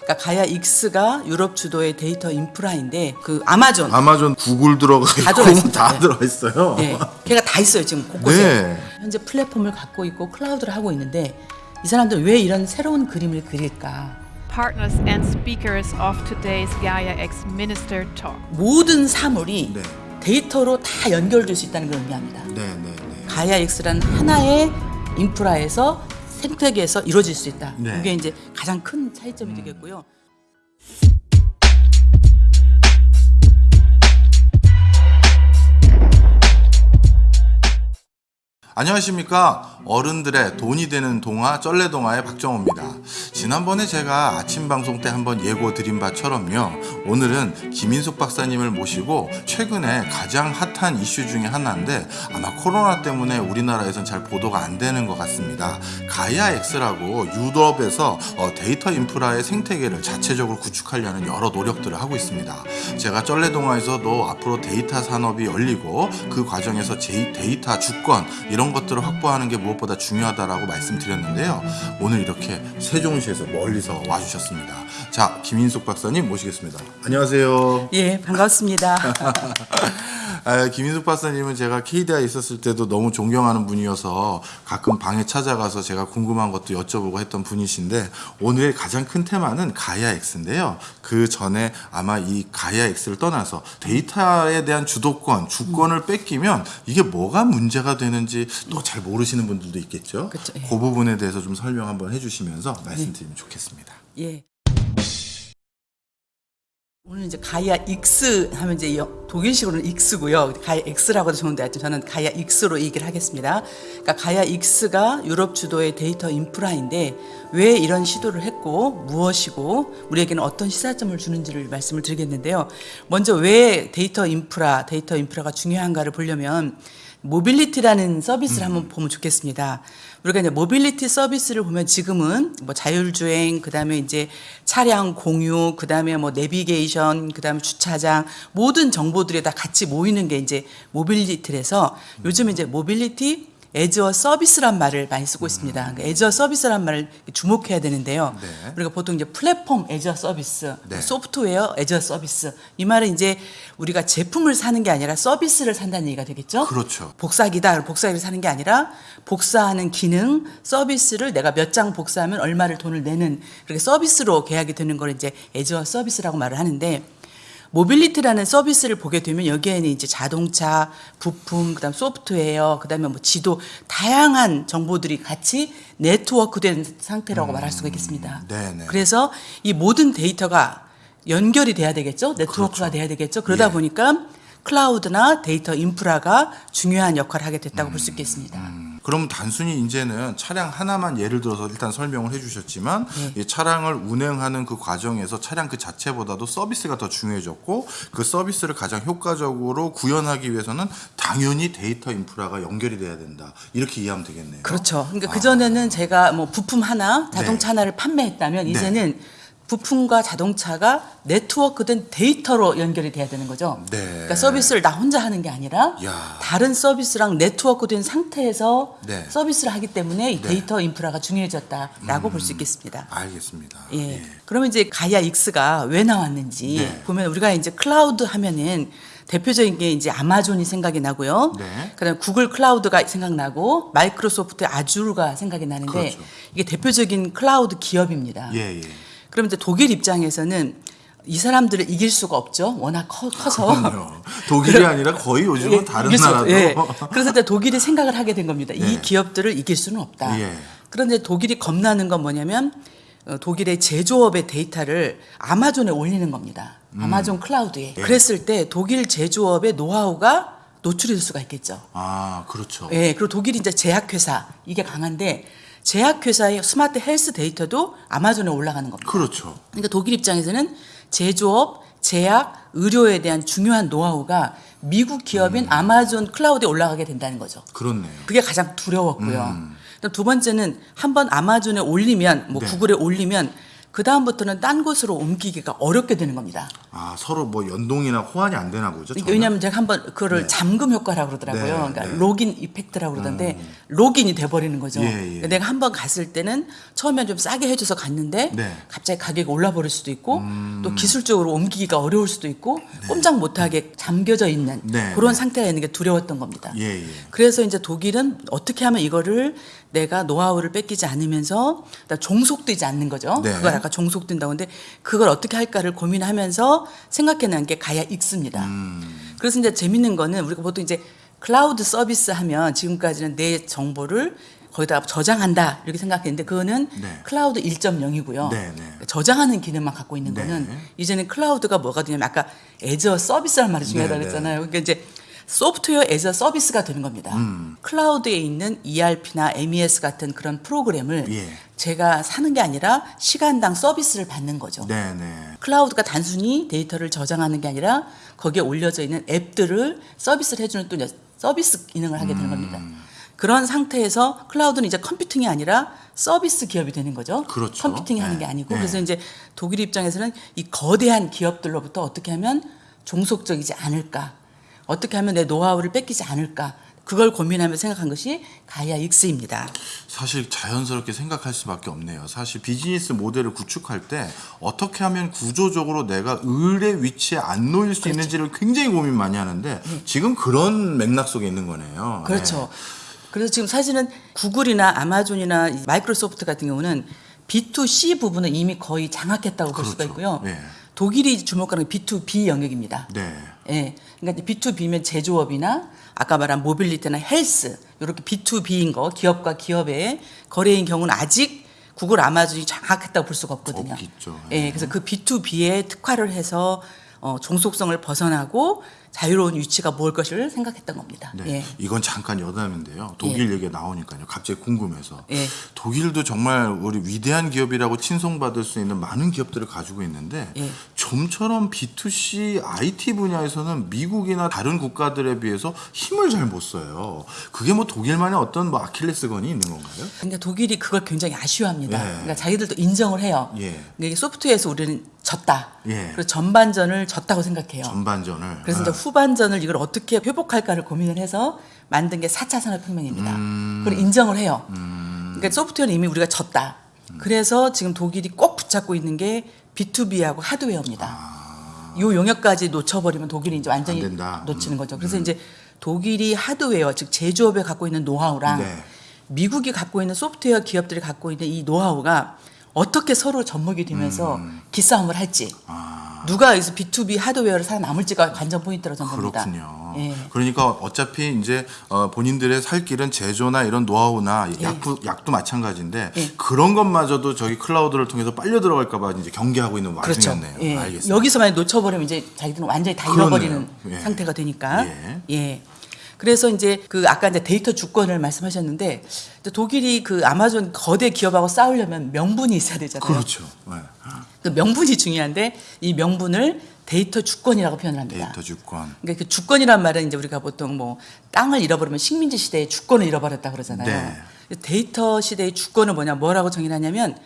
그러니까 가야 X가 유럽 주도의 데이터 인프라인데 그 아마존 아마존 구글 들어가 다 있고 들어가 있습니다. 다 네. 들어가 있어요. 네, 걔가 다 있어요 지금 곳곳에 네. 현재 플랫폼을 갖고 있고 클라우드를 하고 있는데 이 사람들 왜 이런 새로운 그림을 그릴까? partners and speakers of today's Gaia X Minister Talk. 모든 사물이 네. 데이터로 다 연결될 수 있다는 걸 의미합니다. 네, 네, 네. 가야 X라는 하나의 인프라에서 생태계에서 이루어질 수 있다. 네. 이게 이제 가장 큰 차이점이 되겠고요. 안녕하십니까? 어른들의 돈이 되는 동화 쩔레동화의 박정호입니다. 지난번에 제가 아침 방송 때 한번 예고 드린 바처럼요. 오늘은 김인숙 박사님을 모시고 최근에 가장 핫한 이슈 중에 하나인데 아마 코로나 때문에 우리나라에선 잘 보도가 안 되는 것 같습니다. Gaia-X라고 유럽에서 어, 데이터 인프라의 생태계를 자체적으로 구축하려는 여러 노력들을 하고 있습니다. 제가 쩐래동화에서도 앞으로 데이터 산업이 열리고 그 과정에서 제 데이터 주권 이런 것들을 확보하는 게 무엇보다 중요하다라고 말씀드렸는데요. 오늘 이렇게 세종시에서 멀리서 와주셨습니다. 자, 김인숙 박사님 모시겠습니다. 안녕하세요. 예, 반갑습니다. 아, 김인숙 박사님은 제가 KDI에 있었을 때도 너무 존경하는 분이어서 가끔 방에 찾아가서 제가 궁금한 것도 여쭤보고 했던 분이신데 오늘 가장 큰 테마는 가야 X인데요. 그 전에 아마 이 가야 X를 떠나서 데이터에 대한 주도권, 주권을 뺏기면 이게 뭐가 문제가 되는지 또 잘 모르시는 분들도 있겠죠. 그쵸, 예. 그 부분에 대해서 좀 설명 한번 해주시면서 말씀드리면 좋겠습니다. 예. 오늘 이제 가야 X 하면 이제 여- 독일식으로는 X고요. 가야 X라고도 좋은데 저는 가야 X로 얘기를 하겠습니다. 그러니까 Gaia-X가 유럽 주도의 데이터 인프라인데 왜 이런 시도를 했고 무엇이고 우리에게는 어떤 시사점을 주는지를 말씀을 드리겠는데요. 먼저 왜 데이터 인프라, 데이터 인프라가 중요한가를 보려면 mobility라는 서비스를 한번 보면 좋겠습니다. 우리가 이제 모빌리티 서비스를 보면 지금은 뭐 자율주행, 그 다음에 이제 차량 공유, 그 다음에 뭐 내비게이션, 그 다음에 주차장 모든 정보들이 다 같이 모이는 게 이제 mobility라서 요즘 이제 mobility as a service란 말을 많이 쓰고 있습니다. 그러니까 as a service란 말을 주목해야 되는데요. 네. 우리가 보통 이제 platform as a service, 네. software as a service 이 말은 이제 우리가 제품을 사는 게 아니라 서비스를 산다는 얘기가 되겠죠. 그렇죠. 복사기다. 복사기를 사는 게 아니라 복사하는 기능, 서비스를 내가 몇 장 복사하면 얼마를 돈을 내는 그렇게 서비스로 계약이 되는 걸 이제 as a service라고 말을 하는데 mobility라는 서비스를 보게 되면 여기에는 이제 자동차, 부품, 그다음 소프트웨어, 그다음에 뭐 지도 다양한 정보들이 같이 네트워크된 상태라고 말할 수가 있겠습니다. 네네. 그래서 이 모든 데이터가 연결이 돼야 되겠죠. 네트워크가 그렇죠. 돼야 되겠죠. 그러다 예. 보니까 클라우드나 데이터 인프라가 중요한 역할을 하게 됐다고 볼수 있겠습니다. 음, 그럼 단순히 이제는 차량 하나만 예를 들어서 일단 설명을 해주셨지만 네. 이 차량을 운행하는 그 과정에서 차량 그 자체보다도 서비스가 더 중요해졌고 그 서비스를 가장 효과적으로 구현하기 위해서는 당연히 데이터 인프라가 연결이 돼야 된다 이렇게 이해하면 되겠네요. 그렇죠. 그러니까 그 전에는 제가 뭐 부품 하나, 자동차 네. 하나를 판매했다면 네. 이제는 부품과 자동차가 네트워크된 데이터로 연결이 돼야 되는 거죠. 네. 그러니까 서비스를 나 혼자 하는 게 아니라 야. 다른 서비스랑 네트워크된 상태에서 네. 서비스를 하기 때문에 이 네. 음. 데이터 인프라가 중요해졌다라고 볼수 있겠습니다. 알겠습니다. 예. 그러면 이제 Gaia X가 왜 나왔는지 네. 보면 우리가 이제 클라우드 하면은 대표적인 게 이제 아마존이 생각이 나고요. 네. 그다음 구글 클라우드가 생각나고 마이크로소프트 Azure가 생각이 나는데 그렇죠. 이게 대표적인 클라우드 기업입니다. 예, 예. 그럼 이제 독일 입장에서는 이 사람들을 이길 수가 없죠. 워낙 커, 서. 독일이 아니라 거의 요즘은 다른 이길 수 없- 나라도 예. 그래서 이제 독일이 생각을 하게 된 겁니다. 네. 이 기업들을 이길 수는 없다. 예. 그런데 독일이 겁나는 건 뭐냐면 어, 독일의 제조업의 데이터를 아마존에 올리는 겁니다. 음. 아마존 클라우드에. 예. 그랬을 때 독일 제조업의 노하우가 노출이 될 수가 있겠죠. 아 그렇죠. 예, 그리고 독일이 이제 제약회사 이게 강한데 제약회사의 smart health 데이터도 아마존에 올라가는 겁니다. 그렇죠. 그러니까 독일 입장에서는 제조업, 제약, 의료에 대한 중요한 노하우가 미국 기업인 아마존 클라우드에 올라가게 된다는 거죠. 그렇네요. 그게 가장 두려웠고요. 그다음 두 번째는 한번 아마존에 올리면 뭐 네. 구글에 올리면 그 다음부터는 딴 곳으로 옮기기가 어렵게 되는 겁니다. 아 서로 뭐 연동이나 호환이 안 되나 보죠. 전혀? 왜냐하면 제가 한번 그거를 네. 잠금 효과라고 그러더라고요. 네, 그러니까 네. 음. lock-in effect라고 그러던데 로긴이 돼버리는 거죠. 예, 예. 그러니까 내가 한번 갔을 때는 처음엔 좀 싸게 해줘서 갔는데 네. 음. 갑자기 가격이 올라버릴 수도 있고 또 기술적으로 옮기기가 어려울 수도 있고 꼼짝 못하게 잠겨져 있는 네, 그런 네. 상태가 있는 게 두려웠던 겁니다. 예, 예. 그래서 이제 독일은 어떻게 하면 이거를 내가 노하우를 뺏기지 않으면서 종속되지 않는 거죠. 네. 그걸 아까 종속된다고 하는데 그걸 어떻게 할까를 고민하면서 생각해낸 게 가야 익스입니다. 음. 그래서 이제 재밌는 거는 우리가 보통 이제 클라우드 서비스 하면 지금까지는 내 정보를 거기다 저장한다 이렇게 생각했는데 그거는 네. 클라우드 1.0이고요. 네, 네. 저장하는 기능만 갖고 있는 네. 거는 이제는 클라우드가 뭐가 되냐면 아까 as a service라는 말이 중요하다고 네, 네. 그랬잖아요. 그러니까 이제 software as a service가 되는 겁니다. 음. 클라우드에 있는 ERP나 MES 같은 그런 프로그램을 예. 제가 사는 게 아니라 시간당 서비스를 받는 거죠. 네, 네. 클라우드가 단순히 데이터를 저장하는 게 아니라 거기에 올려져 있는 앱들을 서비스를 해주는 또 서비스 기능을 하게 되는 겁니다. 음. 그런 상태에서 클라우드는 이제 컴퓨팅이 아니라 서비스 기업이 되는 거죠. 그렇죠. 컴퓨팅 하는 네. 게 아니고 네. 그래서 이제 독일 입장에서는 이 거대한 기업들로부터 어떻게 하면 종속적이지 않을까, 어떻게 하면 내 노하우를 뺏기지 않을까. 그걸 고민하며 생각한 것이 Gaia X입니다. 사실 자연스럽게 생각할 수밖에 없네요. 사실 비즈니스 모델을 구축할 때 어떻게 하면 구조적으로 내가 을의 위치에 안 놓일 수 그렇죠. 있는지를 굉장히 고민 많이 하는데 지금 그런 맥락 속에 있는 거네요. 음. 그렇죠. 그래서 지금 사실은 구글이나 아마존이나 이 마이크로소프트 같은 경우는 B2C 부분은 이미 거의 장악했다고 볼 수가 그렇죠. 있고요. 네. 독일이 주목하는 게 B2B 영역입니다. 네. 예. 그러니까 이제 B2B면 제조업이나 아까 말한 모빌리티나 헬스 이렇게 B2B인 거 기업과 기업의 거래인 경우는 아직 구글 아마존이 장악했다고 볼 수가 없거든요. 없겠죠. 예. 그래서 그 B2B에 특화를 해서 어, 종속성을 벗어나고 자유로운 위치가 뭘 것을 생각했던 겁니다. 네. 예. 이건 잠깐 여담인데요. 독일 얘기가 나오니까요. 갑자기 궁금해서. 예. 독일도 정말 우리 위대한 기업이라고 칭송받을 수 있는 많은 기업들을 가지고 있는데 예. 좀처럼 B2C IT 분야에서는 미국이나 다른 국가들에 비해서 힘을 잘 못 써요. 그게 뭐 독일만의 어떤 뭐 아킬레스건이 있는 건가요? 그러니까 독일이 그걸 굉장히 아쉬워합니다. 예. 그러니까 자기들도 인정을 해요. 예. 이게 소프트웨어에서 우리는 졌다. 예. 그래서 전반전을 졌다고 생각해요. 전반전을. 그래서 아. 이제 후반전을 이걸 어떻게 회복할까를 고민을 해서 만든 게 4차 산업혁명입니다. 음. 그걸 인정을 해요. 그러니까 소프트웨어는 이미 우리가 졌다. 음. 그래서 지금 독일이 꼭 붙잡고 있는 게 B2B하고 하드웨어입니다. 이 용역까지 놓쳐버리면 독일이 이제 완전히 아. 놓치는 거죠. 그래서 이제 독일이 하드웨어, 즉 제조업에 갖고 있는 노하우랑 네. 미국이 갖고 있는 소프트웨어 기업들이 갖고 있는 이 노하우가 어떻게 서로 접목이 되면서 음. 기싸움을 할지 아. 누가 여기서 B2B 하드웨어를 살아남을지가 관전 포인트라고 저는 봅니다. 그렇군요. 예. 그러니까 어차피 이제 어, 본인들의 살 길은 제조나 이런 노하우나 약도, 약도 마찬가지인데 예. 그런 것마저도 저기 클라우드를 통해서 빨려 들어갈까 봐 이제 경계하고 있는 그렇죠. 와중이었네요. 예. 알겠습니다. 여기서 만약 놓쳐버리면 이제 자기들은 완전히 다. 잃어버리는 예. 상태가 되니까. 예. 예. 그래서 이제 그 아까 이제 데이터 주권을 말씀하셨는데 또 독일이 그 아마존 거대 기업하고 싸우려면 명분이 있어야 되잖아요. 그렇죠. 네. 그 명분이 중요한데 이 명분을 데이터 주권이라고 표현을 합니다. 데이터 주권. 그러니까 그 주권이란 말은 이제 우리가 보통 뭐 땅을 잃어버리면 식민지 시대의 주권을 잃어버렸다 그러잖아요. 네. 데이터 시대의 주권은 뭐냐, 뭐라고 정의하냐면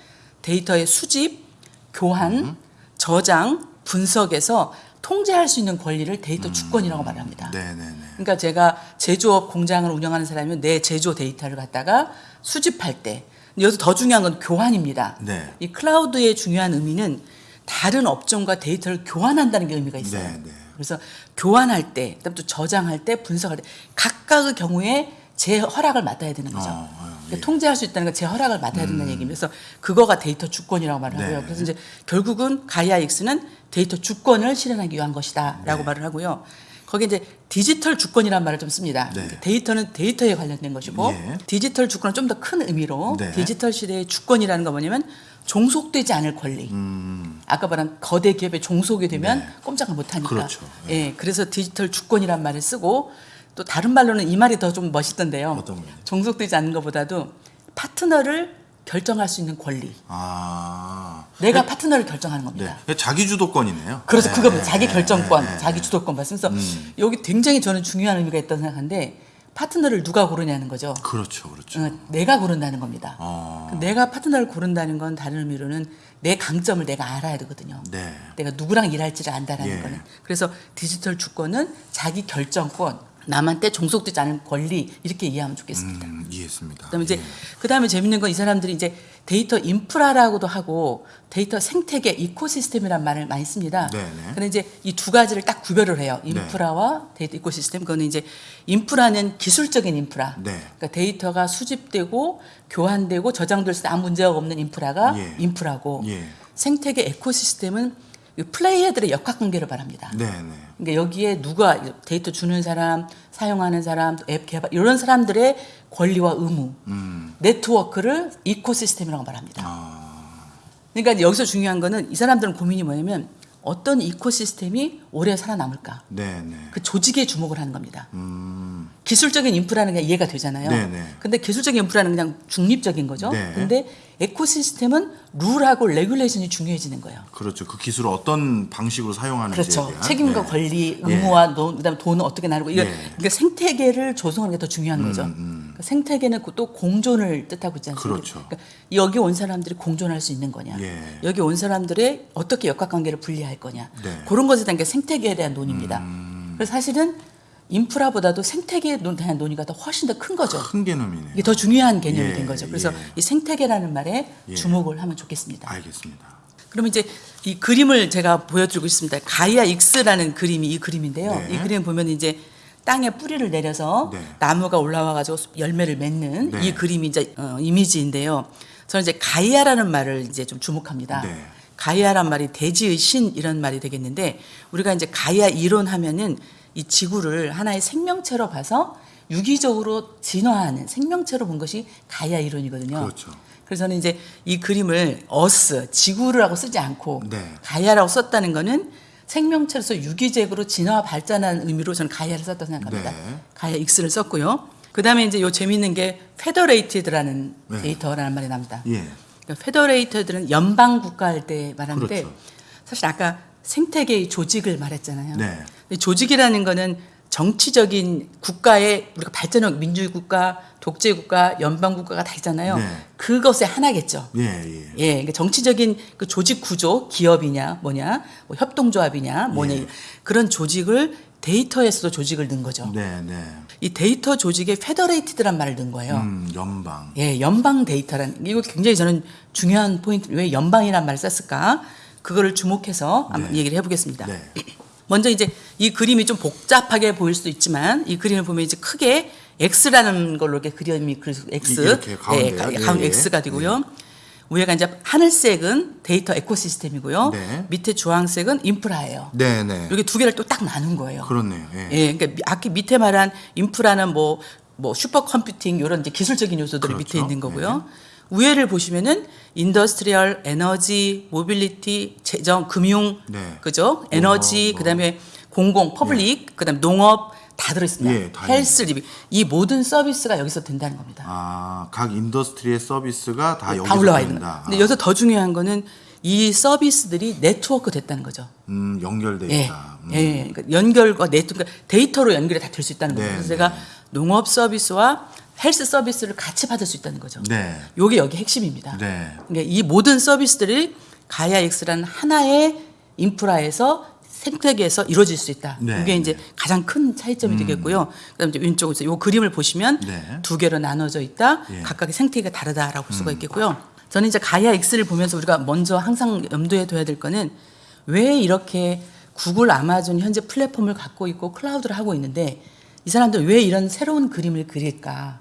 데이터의 수집, 교환, 음. 저장, 분석에서 통제할 수 있는 권리를 데이터 주권이라고 말합니다. 음. 네네네. 그러니까 제가 제조업 공장을 운영하는 사람이면 내 제조 데이터를 갖다가 수집할 때 여기서 더 중요한 건 교환입니다. 네. 이 클라우드의 중요한 의미는 다른 업종과 데이터를 교환한다는 게 의미가 있어요. 네, 네. 그래서 교환할 때, 그다음 또 저장할 때, 분석할 때 각각의 경우에 제 허락을 맡아야 되는 거죠. 어, 어, 그러니까 예. 통제할 수 있다는 건 제 허락을 맡아야 된다는 얘기입니다. 그래서 그거가 데이터 주권이라고 말을 하고요. 네. 그래서 이제 결국은 Gaia X는 데이터 주권을 실현하기 위한 것이다라고 네. 말을 하고요. 거기에 이제 디지털 주권이라는 말을 좀 씁니다. 네. 데이터는 데이터에 관련된 것이고 예. 디지털 주권은 좀 더 큰 의미로 네. 디지털 시대의 주권이라는 건 뭐냐면 종속되지 않을 권리. 아까 말한 거대 기업에 종속이 되면 음. 네. 꼼짝을 못 하니까. 그렇죠. 예. 그래서 디지털 주권이란 말을 쓰고 또 다른 말로는 이 말이 더 좀 멋있던데요. 종속되지 않는 것보다도 파트너를 결정할 수 있는 권리. 아. 내가 파트너를 결정하는 겁니다. 네. 자기 주도권이네요. 그래서 네, 그거 네, 자기 네, 결정권, 네, 네. 자기 주도권 말씀서 음. 여기 굉장히 저는 중요한 의미가 있다고 생각하는데 파트너를 누가 고르냐는 거죠. 그렇죠, 그렇죠. 어, 내가 고른다는 겁니다. 어. 그 내가 파트너를 고른다는 건 다른 의미로는 내 강점을 내가 알아야 되거든요. 네. 내가 누구랑 일할지를 안다라는 예. 거는. 그래서 디지털 주권은 자기 결정권, 남한테 종속되지 않은 권리 이렇게 이해하면 좋겠습니다. 음, 이해했습니다. 그다음에 이제 예. 그다음에 재밌는 건 이 사람들이 이제 데이터 인프라라고도 하고 데이터 생태계 ecosystem이란 말을 많이 씁니다. 네네. 근데 이제 이 두 가지를 딱 구별을 해요. 인프라와 데이터 ecosystem. 그거는 이제 인프라는 기술적인 인프라. 네. 그러니까 데이터가 수집되고 교환되고 저장될 때 아무 문제가 없는 인프라가 예. 인프라고 예. 생태계 ecosystem은 이 플레이어들의 역학관계를 말합니다. 네, 네. 그러니까 여기에 누가 데이터 주는 사람, 사용하는 사람, 또앱 개발 이런 사람들의 권리와 의무, 음. 네트워크를 이코시스템이라고 말합니다. 아. 그러니까 여기서 중요한 거는 이 사람들은 고민이 뭐냐면 어떤 이코시스템이 오래 살아남을까? 네, 네. 그 조직에 주목을 하는 겁니다. 음. 기술적인 인프라는 그냥 이해가 되잖아요. 네네. 근데 기술적인 인프라는 그냥 중립적인 거죠. 네. 근데 ecosystem은 룰하고 regulation이 중요해지는 거예요. 그렇죠. 그 기술을 어떤 방식으로 사용하는지에 그렇죠. 대한 책임과 네. 권리, 예. 의무와 돈, 그다음에 돈은 어떻게 나누고 이거 예. 그러니까 생태계를 조성하는 게 더 중요한 거죠. 그러니까 생태계는 또 공존을 뜻하고 있지 않습니까? 그렇죠. 그러니까 여기 온 사람들이 공존할 수 있는 거냐, 예. 여기 온 사람들의 어떻게 역학관계를 분리할 거냐, 네. 음. 그런 것에 대한 게 생태계에 대한 논의입니다. 그래서 사실은 인프라보다도 생태계에 대한 논의가 더 훨씬 더 큰 거죠. 큰 개념이네요. 이게 더 중요한 개념이 예, 된 거죠. 그래서 예. 이 생태계라는 말에 예. 주목을 하면 좋겠습니다. 알겠습니다. 그러면 이제 이 그림을 제가 보여드리고 있습니다. 가이아 익스라는 그림이 이 그림인데요. 네. 이 그림 보면 이제 땅에 뿌리를 내려서 네. 나무가 올라와 가지고 열매를 맺는 네. 이 그림이 이제 어, 이미지인데요. 저는 이제 가이아라는 말을 이제 좀 주목합니다. 네. 가이아란 말이 대지의 신 이런 말이 되겠는데 우리가 이제 가이아 이론 하면은 이 지구를 하나의 생명체로 봐서 유기적으로 진화하는 생명체로 본 것이 가이아 이론이거든요. 그렇죠. 그래서 저는 이제 이 그림을 어스 지구라고 쓰지 않고 네. 가이아라고 썼다는 거는 생명체로서 유기적으로 진화 발전하는 의미로 저는 가이아를 썼다고 생각합니다. 네. 가이아 X를 썼고요. 그다음에 이제 요 재미있는 게 federated라는 네. 데이터라는 말이 납니다. 예. 그러니까 federated는 연방 국가 할 때 말하는데 그렇죠. 사실 아까 생태계의 조직을 말했잖아요. 네. 조직이라는 거는 정치적인 국가의 우리가 발전한 민주주의 국가, 독재 국가, 연방 국가가 다 있잖아요. 네. 그것의 하나겠죠. 예, 예. 예, 그러니까 정치적인 그 조직 구조, 기업이냐, 뭐냐, 뭐 협동조합이냐, 뭐냐 예. 그런 조직을 데이터에서도 조직을 넣은 거죠. 네, 네. 이 데이터 조직에 federated란 말을 넣은 거예요. 음, 연방. 예, 연방 데이터라는 이거 굉장히 저는 중요한 포인트. 왜 연방이란 말을 썼을까? 그거를 주목해서 한번 네. 얘기를 해보겠습니다. 네. 먼저 이제 이 그림이 좀 복잡하게 보일 수도 있지만 이 그림을 보면 이제 크게 X라는 걸로 이렇게 그림이 X, 이- 이렇게? 예, 가- 예, 가운데 예. X가 되고요. 위에가 이제 하늘색은 데이터 ecosystem이고요. 네. 밑에 주황색은 인프라예요. 네, 네. 이렇게 두 개를 또 딱 나눈 거예요. 그렇네요. 예. 예, 그러니까 미- 아까 밑에 말한 인프라는 뭐, 뭐 supercomputing 이런 이제 기술적인 요소들이 그렇죠. 밑에 있는 거고요. 위에를 보시면은 industrial, 에너지, 모빌리티, 재정, 금융, 네. 그죠? 에너지, 뭐. 그다음에 공공, public, 그다음에 농업 다 들어있습니다. 예, 다 health, living 이 모든 서비스가 여기서 된다는 겁니다. 아, 각 industry의 서비스가 다 여기서 다 올라와 있는. 거예요. 근데 여기서 더 중요한 거는 이 서비스들이 네트워크 됐다는 거죠. 음, 연결돼 예, 있다. 음. 예, 그러니까 연결과 네트워크, 데이터로 연결이 다 될 수 있다는 거예요. 네, 그래서 네. 제가 농업 서비스와 헬스 서비스를 같이 받을 수 있다는 거죠. 네. 요게 여기 핵심입니다. 네. 그러니까 이 모든 서비스들이 X라는 하나의 인프라에서 생태계에서 이루어질 수 있다. 네, 이게 이제 네. 가장 큰 차이점이 되겠고요. 그다음에 이제 왼쪽에서 요 그림을 보시면 네. 두 개로 나눠져 있다. 예. 음. 각각의 생태계가 다르다라고 볼 수가 있겠고요. 저는 이제 X를 보면서 우리가 먼저 항상 염두에 둬야 될 거는 왜 이렇게 구글, 아마존 현재 플랫폼을 갖고 있고 클라우드를 하고 있는데 이 사람들 왜 이런 새로운 그림을 그릴까?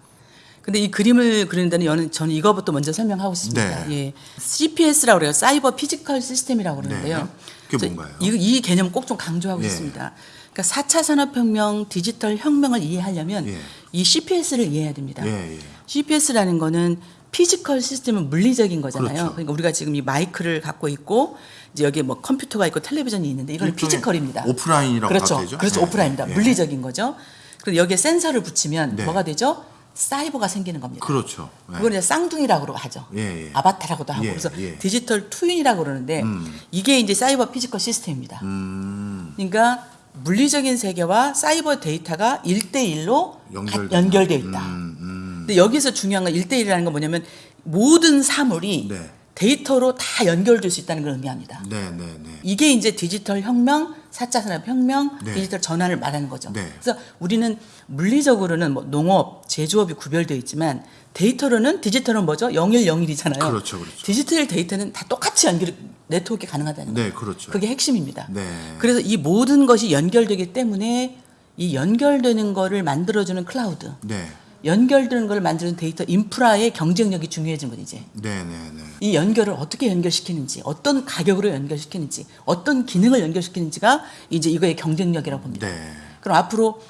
근데 이 그림을 그리는 데는 저는, 저는 이거부터 먼저 설명하고 싶습니다. 네. 예. CPS라고 그래요. cyber physical system이라고 그러는데요. 네. 그게 저 뭔가요? 이, 이 개념 꼭 좀 강조하고 예. 싶습니다. 그러니까 4차 산업혁명, 디지털 혁명을 이해하려면 예. 이 CPS를 이해해야 됩니다. 예, 예. CPS라는 거는 physical system은 물리적인 거잖아요. 그렇죠. 그러니까 우리가 지금 이 마이크를 갖고 있고 이제 여기 뭐 컴퓨터가 있고 텔레비전이 있는데 이건 physical입니다. 오프라인이라고 그렇죠. 되죠? 그렇죠. 네. 오프라인입니다. 예. 물리적인 거죠. 그리고 여기에 센서를 붙이면 네. 뭐가 되죠? 사이버가 생기는 겁니다. 그렇죠. 예. 그걸 이제 쌍둥이라고 하죠. 예, 예. 아바타라고도 하고 예, 그래서 예. digital twin이라고 그러는데 이게 이제 cyber physical system입니다. 음, 그러니까 물리적인 세계와 사이버 데이터가 일대일로 연결되는. 연결돼 있다. 음, 음. 근데 여기서 중요한 건 일대일이라는 건 뭐냐면 모든 사물이 네. 데이터로 다 연결될 수 있다는 걸 의미합니다. 네, 네, 네. 이게 이제 디지털 혁명, 4차 산업 혁명, 네. 디지털 전환을 말하는 거죠. 네. 그래서 우리는 물리적으로는 뭐 농업, 제조업이 구별되어 있지만 데이터로는 디지털은 뭐죠? 0101이잖아요. 그렇죠, 그렇죠. 디지털 데이터는 다 똑같이 연결 네트워크가 가능하다는 네, 거예요. 그렇죠. 그게 핵심입니다. 네. 그래서 이 모든 것이 연결되기 때문에 이 연결되는 거를 만들어주는 클라우드, 네. 연결되는 걸 만드는 데이터 인프라의 경쟁력이 중요해진 거죠 이제. 네, 네, 네. 이 연결을 어떻게 연결시키는지, 어떤 가격으로 연결시키는지, 어떤 기능을 연결시키는지가 이제 이거의 경쟁력이라고 봅니다. 네. 그럼 앞으로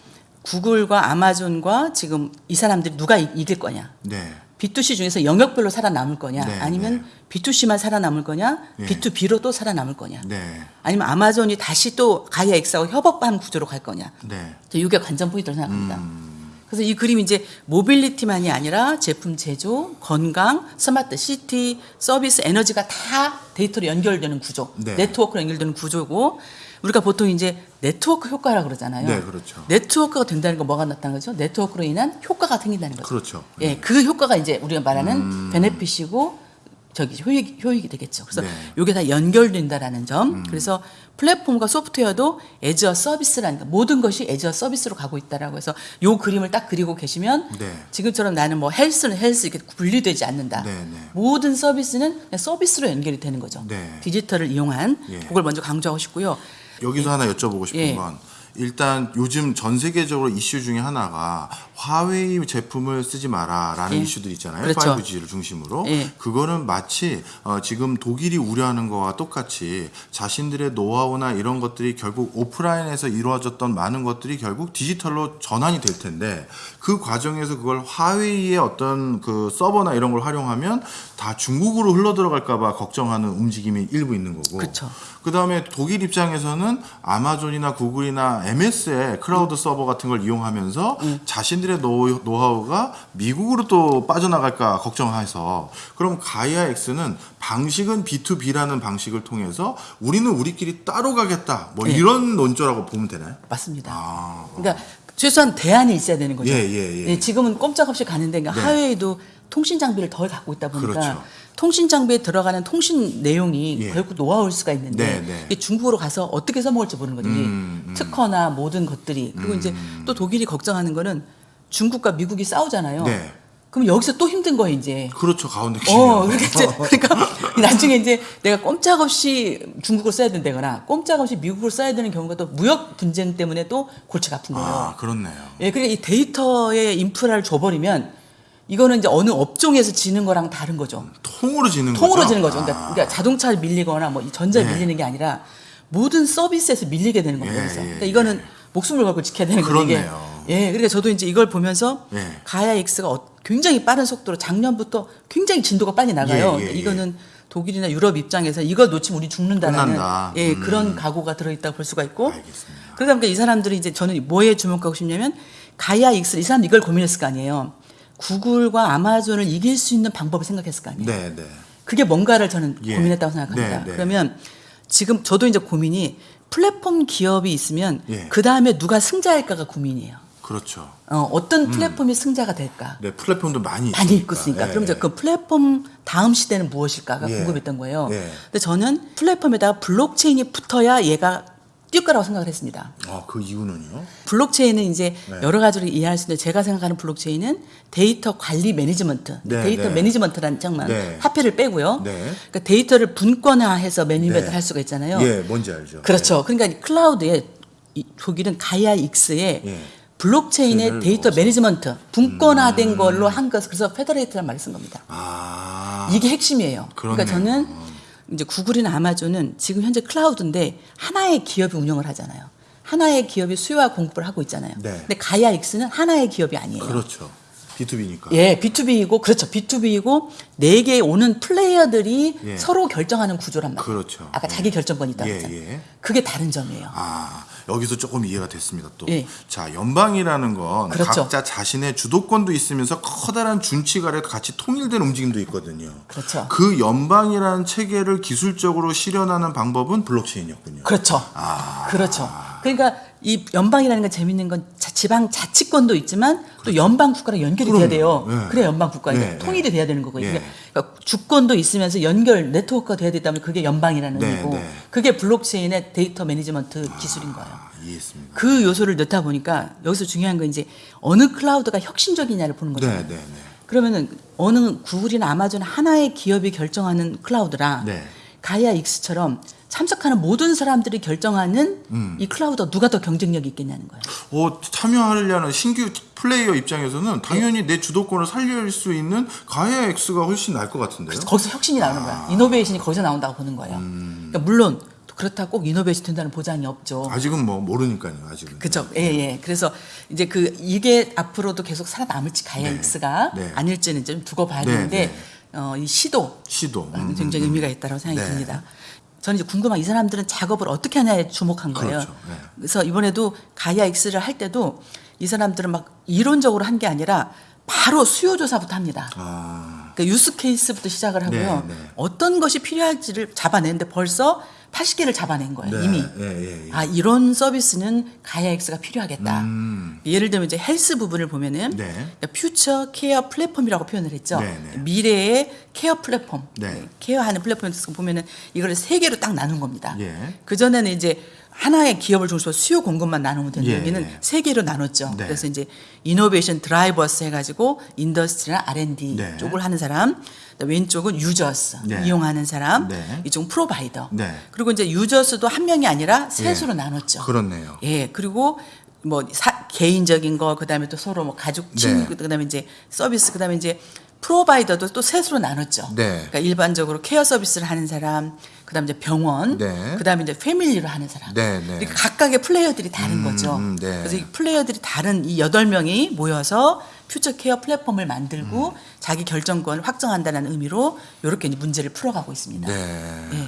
구글과 아마존과 지금 이 사람들이 누가 이- 이길 거냐? 네. B2C 중에서 영역별로 살아남을 거냐? 네, 아니면 B2C만 살아남을 거냐? 네. B2B로 또 살아남을 거냐? 네. 아니면 아마존이 다시 또 가이아 X하고 협업하는 구조로 갈 거냐? 네. 저 이게 관전 포인트로 생각합니다. 음. 그래서 이 그림이 이제 mobility만이 아니라 제품 제조, 건강, smart city, 서비스, 에너지가 다 데이터로 연결되는 구조, 네. 네트워크로 연결되는 구조고 우리가 보통 이제 네트워크 효과라 그러잖아요. 네, 그렇죠. 네트워크가 된다는 건 뭐가 나타나는 거죠? 네트워크로 인한 효과가 생긴다는 거죠. 그렇죠. 예, 그 효과가 이제 우리가 말하는 benefit이고 저기 효익 효익이 되겠죠. 그래서 네. 이게 다 연결된다라는 점. 그래서 플랫폼과 소프트웨어도 as a service라는 거, 모든 것이 as a service로 가고 있다라고 해서 요 그림을 딱 그리고 계시면 네. 지금처럼 나는 뭐 health는 health 이렇게 분리되지 않는다. 네, 네. 모든 서비스는 서비스로 연결이 되는 거죠. 네. 디지털을 이용한 예. 그걸 먼저 강조하고 싶고요. 여기서 하나 여쭤보고 싶은 예. 건 일단 요즘 전 세계적으로 이슈 중에 하나가 화웨이 제품을 쓰지 마라라는 예. 이슈들 있잖아요. 그렇죠. 5G를 중심으로. 예. 그거는 마치 어, 지금 독일이 우려하는 거와 똑같이 자신들의 노하우나 이런 것들이 결국 오프라인에서 이루어졌던 많은 것들이 결국 디지털로 전환이 될 텐데 그 과정에서 그걸 화웨이의 어떤 그 서버나 이런 걸 활용하면 다 중국으로 흘러 들어갈까봐 걱정하는 움직임이 일부 있는 거고. 그쵸. 그 다음에 독일 입장에서는 아마존이나 구글이나 MS의 클라우드 서버 같은 걸 이용하면서 자신들 의 노, 노하우가 미국으로 또 빠져나갈까 걱정해서 그럼 가이아 X는 방식은 B2B라는 방식을 통해서 우리는 우리끼리 따로 가겠다 뭐 예. 이런 논조라고 보면 되나요? 맞습니다. 아, 그러니까 최소한 대안이 있어야 되는 거죠. 예, 예, 예. 지금은 꼼짝없이 가는데 그러니까 네. 하웨이도 통신 장비를 덜 갖고 있다 보니까 그렇죠. 통신 장비에 들어가는 통신 내용이 예. 결국 노하우일 수가 있는데 네, 네. 중국으로 가서 어떻게 써먹을지 거죠. 이 음, 음. 특허나 모든 것들이 그리고 이제 또 독일이 걱정하는 거는 중국과 미국이 싸우잖아요. 네. 그럼 여기서 또 힘든 거예요 이제. 그렇죠 가운데 어, 키면. 그러니까, 이제, 그러니까 나중에 이제 내가 꼼짝없이 중국을 써야 된다거나 꼼짝없이 미국을 써야 되는 경우가 또 무역 분쟁 때문에 또 골치가 아픈 거예요. 아 그렇네요. 예, 그러니까 이 데이터의 인프라를 줘버리면 이거는 이제 어느 업종에서 지는 거랑 다른 거죠. 통으로 지는 거죠. 통으로 지는 거죠. 그러니까, 아. 그러니까 자동차 밀리거나 뭐 전자 네. 밀리는 게 아니라 모든 서비스에서 밀리게 되는 겁니다. 예, 그래서 예, 그러니까 이거는 목숨을 걸고 지켜야 되는. 그렇네요. 예, 그러니까 저도 이제 이걸 보면서 예. 가야 X가 어- 굉장히 빠른 속도로 작년부터 굉장히 진도가 빨리 나가요. 예, 예, 예. 이거는 독일이나 유럽 입장에서 이걸 놓치면 우리 죽는다는 끝난다. 예, 음. 그런 각오가 들어있다고 볼 수가 있고 알겠습니다. 그러다 보니까 이 사람들이 이제 저는 뭐에 주목하고 싶냐면 가야 X 이 사람 이걸 고민했을 거 아니에요. 구글과 아마존을 이길 수 있는 방법을 생각했을 거 아니에요. 네, 네. 그게 뭔가를 저는 예. 고민했다고 생각합니다. 네, 네. 그러면 지금 저도 이제 고민이 플랫폼 기업이 있으면 예. 그 다음에 누가 승자일까가 고민이에요. 그렇죠. 어, 어떤 플랫폼이 승자가 될까? 네 플랫폼도 많이 많이 있고 있으니까. 예, 그럼 이제 예. 그 플랫폼 다음 시대는 무엇일까가 예. 궁금했던 거예요. 예. 근데 저는 플랫폼에다가 블록체인이 붙어야 얘가 뛸 거라고 생각을 했습니다. 아, 그 이유는요? 블록체인은 이제 네. 여러 가지로 이해할 수 있는데 제가 생각하는 블록체인은 데이터 관리 매니지먼트, 네, 데이터 네. 매니지먼트라는 장점만 네. 화폐를 빼고요. 네. 그러니까 데이터를 분권화해서 매니지먼트 네. 할 수가 있잖아요. 예, 뭔지 알죠. 그렇죠. 그러니까 클라우드에 이 독일은 가이아 X에 예. 블록체인의 데이터. 음. 매니지먼트 분권화된 걸로 한 것, 그래서 federate라는 말을 쓴 겁니다. 아, 이게 핵심이에요. 그러니까 그렇네요. 저는 이제 구글이나 아마존은 지금 현재 클라우드인데 하나의 기업이 운영을 하잖아요. 하나의 기업이 수요와 공급을 하고 있잖아요. 네. 근데 가이아 X는 하나의 기업이 아니에요. 그렇죠. B2B니까. 예, B2B이고 그렇죠. B2B이고 네 개 오는 플레이어들이 예. 서로 결정하는 구조란 말이에요. 그렇죠. 아까 자기 결정권이 있다고 예, 했잖아요. 예. 그게 다른 점이에요. 아, 여기서 조금 이해가 됐습니다. 또. 예. 자, 연방이라는 건 그렇죠. 각자 자신의 주도권도 있으면서 커다란 준칙 아래 같이 통일된 움직임도 있거든요. 그렇죠. 그 연방이라는 체계를 기술적으로 실현하는 방법은 블록체인이었군요. 그렇죠. 아. 그렇죠. 그러니까 이 연방이라는 건 재밌는 건 자- 지방 자치권도 있지만 또 연방 국가랑 연결이 돼야 돼요. 그렇죠. 네. 그래 연방 국가 이제 네, 통일이 돼야 되는 거거든요. 예. 그러니까 주권도 있으면서 연결 네트워크가 돼야 되다면 그게 연방이라는 네, 의미고 네. 그게 블록체인의 데이터 매니지먼트 기술인 거예요. 아, 이해했습니다. 그 요소를 넣다 보니까 여기서 중요한 건 이제 어느 클라우드가 혁신적이냐를 보는 거죠. 네, 네, 네. 그러면은 어느 구글이나 아마존 하나의 기업이 결정하는 클라우드랑 네. 가이아 X처럼 참석하는 모든 사람들이 결정하는 음. 이 클라우드가 누가 더 경쟁력이 있겠냐는 거예요. 어, 참여하려는 신규 플레이어 입장에서는 당연히 네. 내 주도권을 살릴 수 있는 가이아 X가 훨씬 나을 것 같은데요. 거기서 혁신이 나오는 거야. 이노베이션이 거기서 나온다고 보는 거예요. 그러니까 물론 그렇다고 꼭 이노베이션 된다는 보장이 없죠. 아직은 뭐 모르니까요. 아직은. 그죠. 예, 예. 그래서 이제 그 이게 앞으로도 계속 살아남을지 가이아 네. X가 네. 아닐지는 좀 두고 봐야 네, 되는데 네. 어, 이 시도 시도. 아, 음, 굉장히 의미가 있다고 생각이 네. 듭니다. 저는 이제 궁금한 이 사람들은 작업을 어떻게 하냐에 주목한 거예요. 그렇죠. 네. 그래서 이번에도 가이아 X를 할 때도 이 사람들은 막 이론적으로 한 게 아니라 바로 수요 조사부터 합니다. 아, 그러니까 use case부터 시작을 하고요. 네, 네. 어떤 것이 필요할지를 잡아내는데 벌써 80개를 잡아낸 거예요. 네, 이미. 예, 예, 예. 아 이런 서비스는 가이아 X가 필요하겠다. 음. 예를 들면 이제 헬스 부분을 보면은 네. future care platform이라고 표현을 했죠. 네, 네. 미래의 케어 플랫폼, 네. 케어하는 플랫폼에서 보면은 이걸 세 개로 딱 나눈 겁니다. 예. 그 전에는 이제 하나의 기업을 중심으로 수요 공급만 나누면 되는 예, 여기는 예. 세 개로 나눴죠. 네. 그래서 이제 innovation drivers 해가지고 industry나 R&D 네. 쪽을 하는 사람, 왼쪽은 유저스 네. 이용하는 사람, 네. 이쪽은 provider. 네. 그리고 이제 유저스도 한 명이 아니라 셋으로 나눴죠. 그렇네요. 예, 그리고 뭐 사- 개인적인 거 그다음에 또 서로 뭐 가족 친구 네. 그다음에 이제 서비스 그다음에 이제 provider도 또 셋으로 나눴죠. 네. 그러니까 일반적으로 케어 서비스를 하는 사람, 그다음에 이제 병원, 네. 그다음에 이제 family로 하는 사람. 네, 네. 이렇게 각각의 플레이어들이 다른 거죠. 음, 네. 그래서 이 플레이어들이 다른 이 여덟 명이 모여서 퓨처 케어 플랫폼을 만들고 음. 자기 결정권을 확정한다는 의미로 이렇게 이제 문제를 풀어가고 있습니다. 네. 예.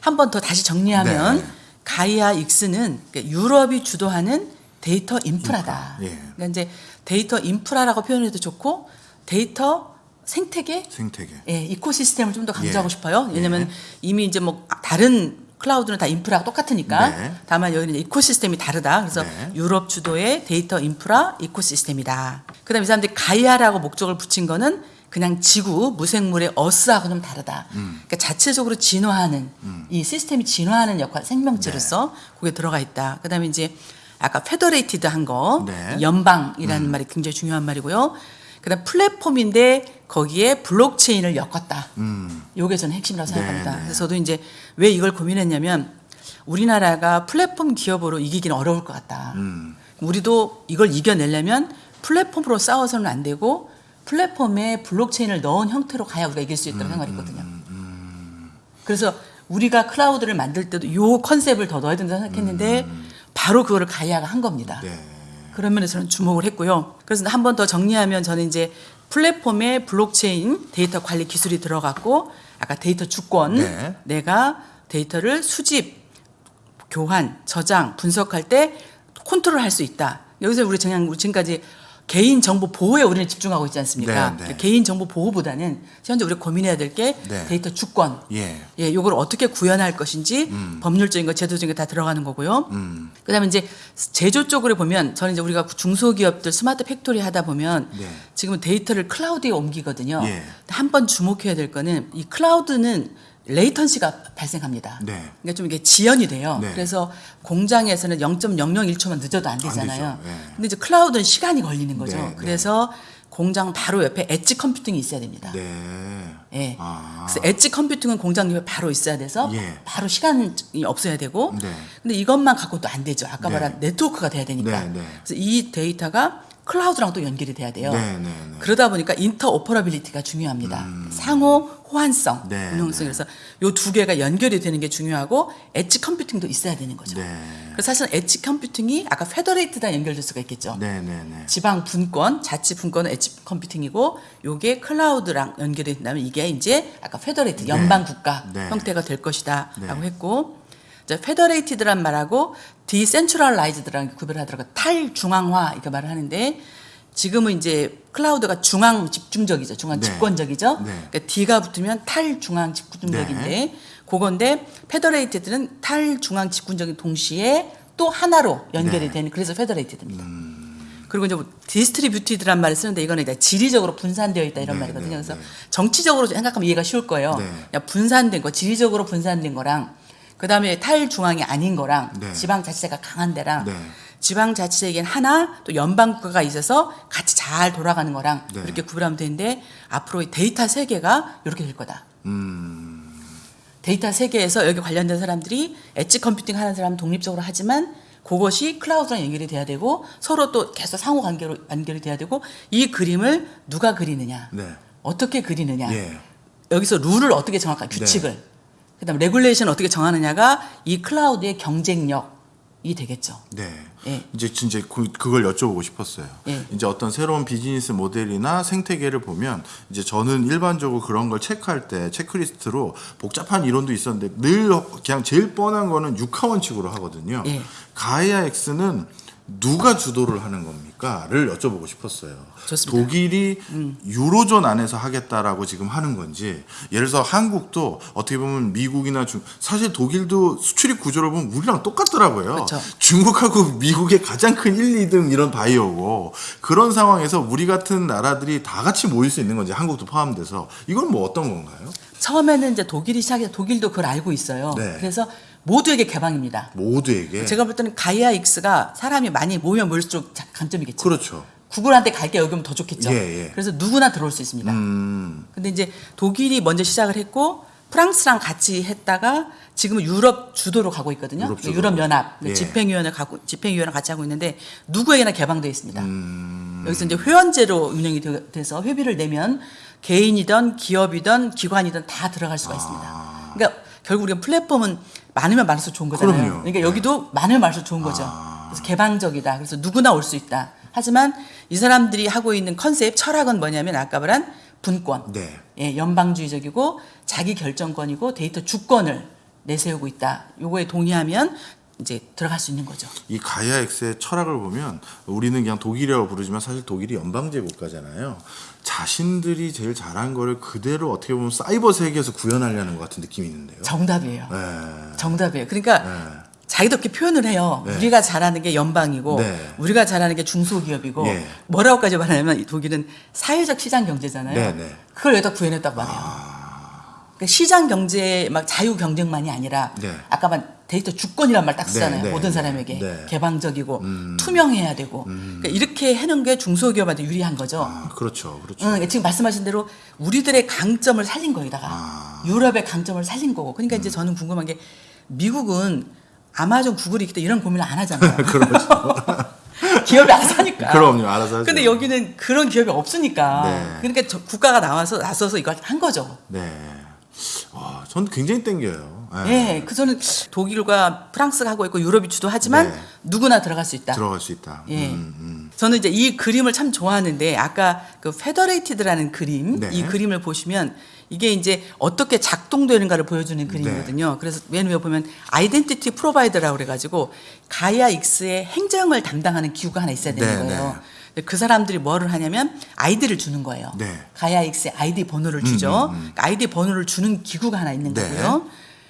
한번 더 다시 정리하면 네. 가이아 X는 그러니까 유럽이 주도하는 데이터 인프라다. 인프라, 예. 그러니까 이제 데이터 인프라라고 표현해도 좋고 데이터 생태계, 생태계. 예, ecosystem을 좀 더 강조하고 예. 싶어요. 왜냐하면 이미 이제 뭐 다른 클라우드는 다 인프라가 똑같으니까 네. 다만 여기는 ecosystem이 다르다. 그래서 네. 유럽 주도의 데이터 인프라 ecosystem이다. 그다음에 이 사람들이 가이아라고 목적을 붙인 거는 그냥 지구 무생물의 어스하고 좀 다르다. 음. 그러니까 자체적으로 진화하는 이 시스템이 진화하는 역할 생명체로서 네. 그게 들어가 있다. 그다음에 이제 아까 federated 한 거 네. 연방이라는 말이 굉장히 중요한 말이고요. 그다음 플랫폼인데 거기에 블록체인을 엮었다. 음. 요게 저는 핵심이라고 생각합니다. 네, 네. 그래서 저도 이제 왜 이걸 고민했냐면 우리나라가 플랫폼 기업으로 이기기는 어려울 것 같다. 음. 우리도 이걸 이겨내려면 플랫폼으로 싸워서는 안 되고 플랫폼에 블록체인을 넣은 형태로 가야 우리가 이길 수 있다고 음, 생각했거든요. 그래서 우리가 클라우드를 만들 때도 요 컨셉을 더 넣어야 된다고 생각했는데 바로 그거를 가이아가 한 겁니다. 음. 네. 그런 면에서는 주목을 했고요. 그래서 한 번 더 정리하면 저는 이제 플랫폼에 블록체인 데이터 관리 기술이 들어갔고 아까 데이터 주권 네. 내가 데이터를 수집, 교환, 저장, 분석할 때 컨트롤 할 수 있다. 여기서 우리 그냥 우리 지금까지 개인 정보 보호에 우리는 집중하고 있지 않습니까? 네, 네. 개인 정보 보호보다는 현재 우리가 고민해야 될게 네. 데이터 주권. 예. 예, 요걸 어떻게 구현할 것인지 법률적인 거, 제도적인 거 다 들어가는 거고요. 음. 그다음에 이제 제조 쪽으로 보면 저는 이제 우리가 중소기업들 스마트 팩토리 하다 보면 네. 지금은 데이터를 클라우드에 옮기거든요. 예. 한번 주목해야 될 거는 이 클라우드는 latency가 발생합니다. 네. 그러니까 좀 이게 지연이 돼요. 네. 그래서 공장에서는 0.001초만 늦어도 안 되잖아요. 되죠. 예. 근데 이제 클라우드는 시간이 걸리는 거죠. 네, 네. 그래서 공장 바로 옆에 edge computing이 있어야 됩니다. 네. 예. 아. 그래서 edge computing은 공장 옆에 바로 있어야 돼서 예. 바로 시간이 없어야 되고 네. 근데 이것만 갖고도 안 되죠. 아까 네. 말한 네트워크가 돼야 되니까. 네, 네. 그래서 이 데이터가 클라우드랑 또 연결이 돼야 돼요. 네, 네, 네. 그러다 보니까 interoperability가 중요합니다. 상호 호환성, 네, 운용성. 네. 그래서 요 두 개가 연결이 되는 게 중요하고 edge computing도 있어야 되는 거죠. 네. 그래서 사실은 edge computing이 아까 federate다 연결될 수가 있겠죠. 네, 네, 네. 지방 분권, 자치 분권은 edge computing이고 요게 클라우드랑 연결이 된다면 이게 이제 아까 federate 연방 국가 네. 형태가 될 것이다라고 네. 했고 자, federated란 말하고 decentralized랑 구별하더라고 탈중앙화 이렇게 말을 하는데 지금은 이제 클라우드가 중앙 집중적이죠. 중앙 네. 집권적이죠. 네. 그러니까 D가 붙으면 탈중앙 집중적인데 네. 그건데 federated는 탈중앙 집중적인 동시에 또 하나로 연결이 되는 그래서 federated입니다. 그리고 이제 뭐 distributed란 말을 쓰는데 이거는 이제 지리적으로 분산되어 있다 이런 네, 말이거든요. 네, 그래서 네. 정치적으로 생각하면 이해가 쉬울 거예요. 네. 분산된 거, 지리적으로 분산된 거랑 그다음에 탈중앙이 아닌 거랑 네. 지방자치제가 강한 데랑 네. 지방자치제에겐 하나 또 연방국가가 있어서 같이 잘 돌아가는 거랑 네. 이렇게 구분하면 되는데 앞으로 이 데이터 세계가 이렇게 될 거다. 음, 데이터 세계에서 여기 관련된 사람들이 edge computing 하는 사람은 독립적으로 하지만 그것이 클라우드랑 연결이 돼야 되고 서로 또 계속 상호 관계로 연결이 돼야 되고 이 그림을 누가 그리느냐 네. 어떻게 그리느냐 예. 여기서 룰을 어떻게 정할까 규칙을 그 다음 regulation 어떻게 정하느냐가 이 클라우드의 경쟁력이 되겠죠. 네. 예. 이제 진짜 그, 그걸 여쭤보고 싶었어요. 예. 이제 어떤 새로운 비즈니스 모델이나 생태계를 보면 이제 저는 일반적으로 그런 걸 체크할 때 체크리스트로 복잡한 이론도 있었는데 늘 그냥 제일 뻔한 거는 육하 원칙으로 하거든요. 예. 가이아 X는 누가 주도를 하는 겁니까?를 여쭤보고 싶었어요. 좋습니다. 음. 독일이 유로존 안에서 하겠다라고 지금 하는 건지, 예를 들어서 한국도 어떻게 보면 미국이나 중 사실 독일도 수출입 구조를 보면 우리랑 똑같더라고요. 그렇죠. 중국하고 미국의 가장 큰 1, 2등 이런 바이오고 그런 상황에서 우리 같은 나라들이 다 같이 모일 수 있는 건지 한국도 포함돼서 이건 뭐 어떤 건가요? 처음에는 이제 독일이 시작해서 독일도 그걸 알고 있어요. 네. 그래서 모두에게 개방입니다. 모두에게 제가 볼 때는 가이아 X가 사람이 많이 모이면 모일수록 자- 강점이겠죠. 그렇죠. 구글한테 갈게 여기 오면 더 좋겠죠. 예, 예. 그래서 누구나 들어올 수 있습니다. 음, 근데 이제 독일이 먼저 시작을 했고 프랑스랑 같이 했다가 지금은 유럽 주도로 가고 있거든요. 유럽 주도로. 유럽 연합 예. 집행위원회 가고 집행위원회 같이 하고 있는데 누구에게나 개방되어 있습니다. 음. 여기서 이제 회원제로 운영이 되- 돼서 회비를 내면 개인이든 기업이든 기관이든 다 들어갈 수가 있습니다. 그러니까 결국 우리가 플랫폼은 많으면 많을수록 좋은 거잖아요. 그럼요. 네. 그러니까 여기도 많으면 많을수록 좋은 거죠. 그래서 개방적이다. 그래서 누구나 올 수 있다. 하지만 이 사람들이 하고 있는 컨셉 철학은 뭐냐면 아까 말한 분권. 네. 예, 연방주의적이고 자기 결정권이고 데이터 주권을 내세우고 있다. 요거에 동의하면 이제 들어갈 수 있는 거죠. 이 가이아 X의 철학을 보면 우리는 그냥 독일이라고 부르지만 사실 독일이 연방제 국가잖아요. 자신들이 제일 잘한 거를 그대로 어떻게 보면 사이버 세계에서 구현하려는 것 같은 느낌이 있는데요. 정답이에요. 네. 정답이에요. 그러니까 네. 자기도 그렇게 표현을 해요. 네. 우리가 잘하는 게 연방이고 네. 우리가 잘하는 게 중소기업이고 예. 뭐라고까지 말하냐면 이 독일은 사회적 시장 경제잖아요. 네, 네. 그걸 여기다 구현했단 말이에요. 그러니까 시장 경제 막 자유 경쟁만이 아니라 네. 아까 말 데이터 주권이란 말 딱 쓰잖아요. 네, 네, 모든 네. 사람에게 네. 음. 개방적이고 투명해야 되고 그러니까 이렇게 해놓은 게 중소기업한테 유리한 거죠. 아, 그렇죠. 그렇죠. 응, 지금 말씀하신 대로 우리들의 강점을 살린 거에다가 아. 유럽의 강점을 살린 거고. 그러니까 이제 저는 궁금한 게 미국은 아마존, 구글이 있기 때문에 이런 고민을 안 하잖아요. 기업이 알아서 하니까. 그렇죠. 그럼요. 알아서 하죠. 근데 여기는 그런 기업이 없으니까. 네. 그러니까 저 국가가 나와서 나서서 이걸 한 거죠. 네. 와, 전 굉장히 땡겨요. 네. 예, 그 저는 독일과 프랑스가 하고 있고 유럽이 주도하지만 네. 누구나 들어갈 수 있다. 들어갈 수 있다. 예. 음, 음. 저는 이제 이 그림을 참 좋아하는데 아까 그 federated라는 그림 네. 이 그림을 보시면 이게 이제 어떻게 작동되는가를 보여주는 그림이거든요. 그래서 맨 위에 보면 identity provider라고 그래가지고 가이아 X의 행정을 담당하는 기구가 하나 있어야 되는 네, 거예요. 그 사람들이 뭐를 하냐면 아이디를 주는 거예요. 네. X의 아이디 번호를 주죠. 그러니까 아이디 번호를 주는 기구가 하나 있는 네. 거고요.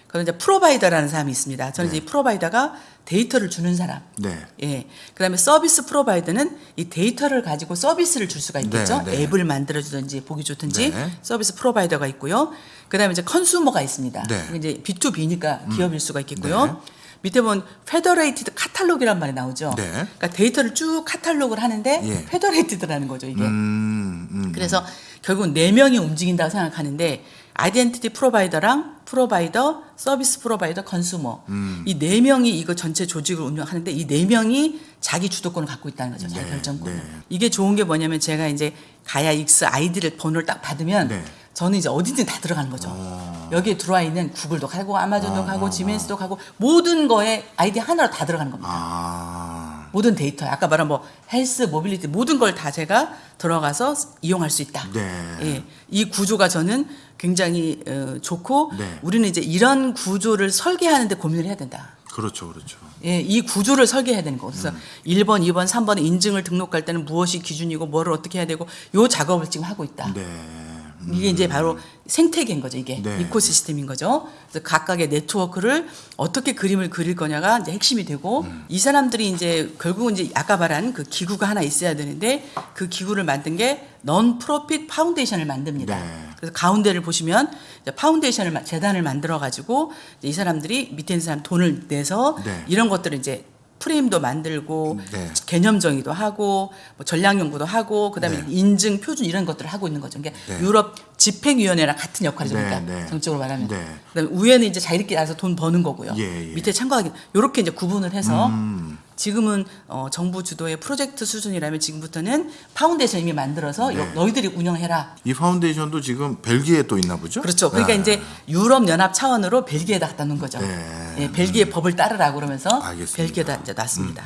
그리고 이제 provider라는 사람이 있습니다. 저는 이제 이 provider가 데이터를 주는 사람. 네. 예. 그다음에 service provider는 이 데이터를 가지고 서비스를 줄 수가 있겠죠. 네, 네. 앱을 만들어 주든지 보기 좋든지 네. service provider가 있고요. 그다음에 이제 consumer가 있습니다. 네. 음. 이제 B2B니까 기업일 수가 있겠고요. 밑에 보면 federated catalog란 말이 나오죠. 네. 그러니까 데이터를 쭉 카탈로그를 하는데 예. federated라는 거죠, 이게. 음, 음. 그래서 결국은 네 명이 움직인다고 생각하는데 identity provider랑 provider, service provider, consumer 음. 이 네 명이 이거 전체 조직을 운영하는데 이 네 명이 자기 주도권을 갖고 있다는 거죠. 자기 네, 결정권을. 네. 이게 좋은 게 뭐냐면 제가 이제 가이아 X 아이디를 번호를 딱 받으면 네. 저는 이제 어디든 다 들어가는 거죠. 어. 여기에 들어와 있는 구글도 가고 아마존도 가고 지멘스도 가고 모든 거에 아이디 하나로 다 들어가는 겁니다. 아. 모든 데이터, 아까 말한 뭐 health, mobility 모든 걸 다 제가 들어가서 이용할 수 있다. 네. 예, 이 구조가 저는 굉장히 어, 좋고 네. 우리는 이제 이런 구조를 설계하는데 고민을 해야 된다. 그렇죠. 그렇죠. 예, 이 구조를 설계해야 되는 거. 그래서 음. 1번, 2번, 3번 인증을 등록할 때는 무엇이 기준이고 뭐를 어떻게 해야 되고 요 작업을 지금 하고 있다. 네. 이게 이제 바로 생태계인 거죠. 이게 네. ecosystem인 거죠. 그래서 각각의 네트워크를 어떻게 그림을 그릴 거냐가 이제 핵심이 되고 음. 이 사람들이 이제 결국은 이제 아까 말한 그 기구가 하나 있어야 되는데 그 기구를 만든 게 non-profit foundation을 만듭니다. 네. 그래서 가운데를 보시면 foundation을 마- 재단을 만들어 가지고 이 사람들이 밑에 있는 사람 돈을 내서 네. 이런 것들을 이제 프레임도 만들고 네. 개념 정의도 하고 뭐 전략 연구도 하고 그다음에 네. 인증 표준 이런 것들을 하고 있는 거죠. 그러니까 네. 유럽 집행위원회랑 같은 역할이죠. 네, 그러니까 네. 정치적으로 말하면. 네. 그다음에 위에는 이제 자기들끼리 알아서 돈 버는 거고요. 예, 예. 밑에 참가하기 이렇게 이제 구분을 해서 음. 지금은 어, 정부 주도의 프로젝트 수준이라면 지금부터는 파운데이션 이미 만들어서 네. 여- 너희들이 운영해라. 이 foundation도 지금 벨기에 또 있나 보죠? 그렇죠. 그러니까 네. 이제 유럽 연합 차원으로 벨기에다 갖다 놓은 거죠. 네. 예, 벨기에 법을 따르라고 그러면서 알겠습니다. 음, 벨기에다 이제 놨습니다.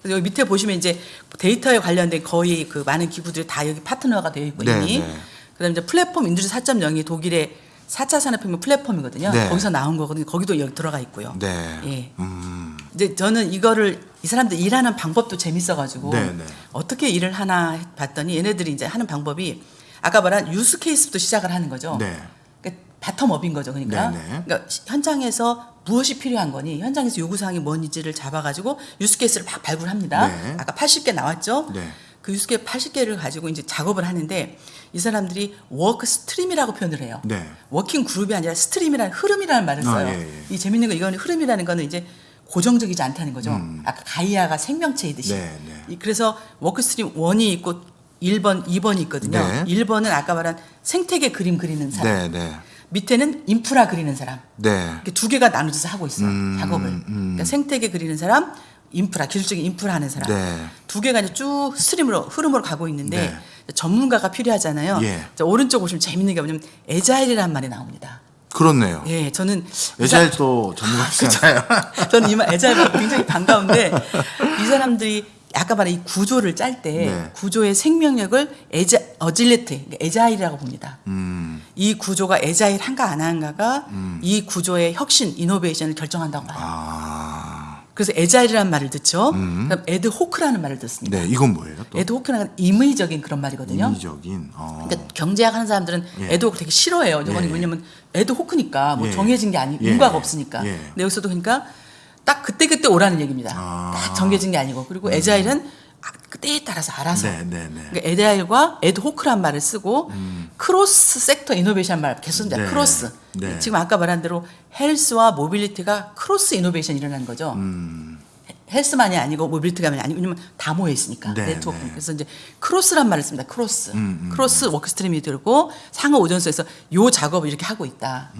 그래서 여기 밑에 보시면 이제 데이터에 관련된 거의 그 많은 기구들이 다 여기 파트너가 되어 있고 네, 이미. 네. 그다음에 이제 플랫폼 인두스트리 4.0이 독일의 4차 산업혁명 플랫폼이거든요. 네. 거기서 나온 거거든요. 거기도 여기 들어가 있고요. 네. 예. 음. 이제 저는 이거를 이 사람들 일하는 방법도 재밌어가지고 네, 네. 어떻게 일을 하나 봤더니 얘네들이 이제 하는 방법이 아까 말한 use case부터 시작을 하는 거죠. 네. 그러니까 bottom-up인 거죠. 그러니까, 네, 네. 그러니까 시- 현장에서 무엇이 필요한 거니 현장에서 요구사항이 뭔지를 잡아가지고 use case를 막 발굴합니다. 네. 아까 80개 나왔죠. 네. 그 use case 80개를 가지고 이제 작업을 하는데 이 사람들이 work stream이라고 표현을 해요. 네. working group이 아니라 stream이라는 흐름이라는 말을 써요. 아, 예, 예. 이 재밌는 거 이거는 흐름이라는 거는 이제 고정적이지 않다는 거죠. 아까 가이아가 생명체이듯이. 음. 네, 네. 이- 그래서 work stream 1이 있고 1번, 2번이 있거든요. 네. 1번은 아까 말한 생태계 그림 그리는 사람. 네, 네. 밑에는 인프라 그리는 사람. 네. 두 개가 나눠져서 하고 있어요. 음, 작업을. 음. 그러니까 생태계 그리는 사람, 인프라, 기술적인 인프라 하는 사람. 네. 두 개가 이제 쭉 stream으로 흐름으로 가고 있는데 네. 전문가가 필요하잖아요. 예. 자, 오른쪽 보시면 재밌는 게 뭐냐면 agile이라는 말이 나옵니다. 그렇네요. 예, 저는 이 agile도 전문가시잖아요. 저는 이 말 agile 굉장히 반가운데 이 사람들이 아까 말한 이 구조를 짤때 네. 구조의 생명력을 에자 agility agile이라고 봅니다. 음. 이 구조가 agile한가 안 한가가 이 구조의 혁신 innovation을 결정한다고 봐요. 아. 그래서 agile이라는 말을 쓰죠. 그럼 ad hoc라는 말을 씁니다. 네, 이건 뭐예요? 또 ad hoc는 임의적인 그런 말이거든요. 인위적인. 어. 그러니까 경제학 하는 사람들은 예. ad hoc 되게 싫어해요. 이거는 예. 왜냐면 ad hoc이니까 뭐 예. 정해진 게 아니, 예. 인과가 없으니까. 예. 근데 여기서도 그러니까 딱 그때 그때 오라는 얘기입니다. 아. 딱 정해진 게 아니고 그리고 agile은 아, 그 때에 따라서 알아서. 네, 네, 네. 그러니까 agile과 ad hoc이란 말을 쓰고 cross sector innovation 말 계속 씁니다. 네. cross. 네. 지금 아까 말한 대로 헬스와 mobility가 cross innovation 일어나는 거죠. 음. 헬스만이 아니고 mobility가 아니고 왜냐면 다 모여 있으니까 네, 네트워크. 네. 그래서 이제 cross란 말을 씁니다. cross. 음, cross workstream이 들고 상호 오전소에서 요 작업을 이렇게 하고 있다.